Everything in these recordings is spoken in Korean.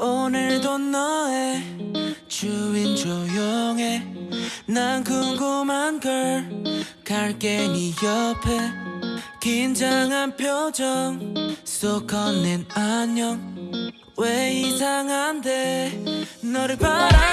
오늘도 너의 주인 조용해. 난 궁금한 걸 갈게 네 옆에. 긴장한 표정 속 건넨 안녕. 왜 이상한데? 너를 바라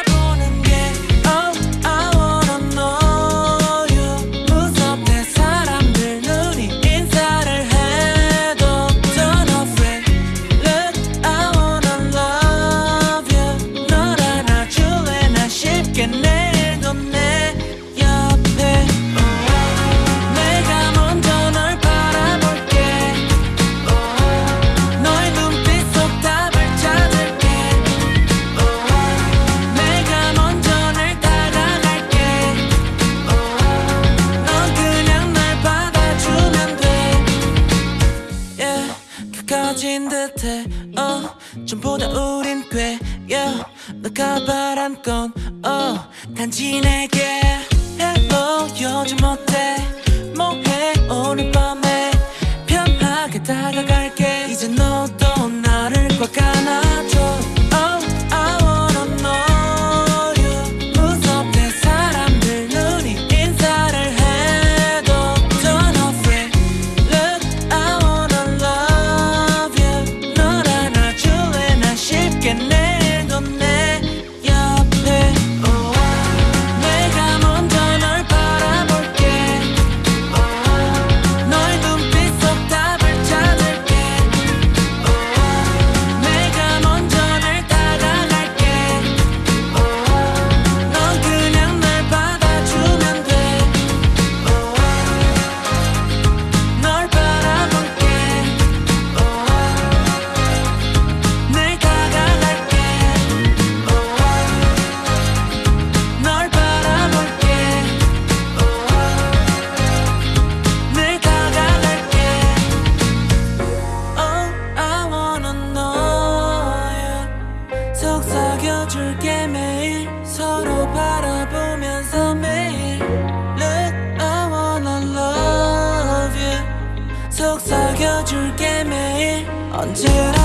듯해 oh, 전보다 우린 꽤. Yeah, 너가 바란 건 oh, 단지 내게 Hello 요즘 어때? 뭐해 오늘 밤에? 편하게 다가갈게. 이제 너 서로 바라보면서 매일 Look I wanna love you. 속삭여줄게 매일. 언제라도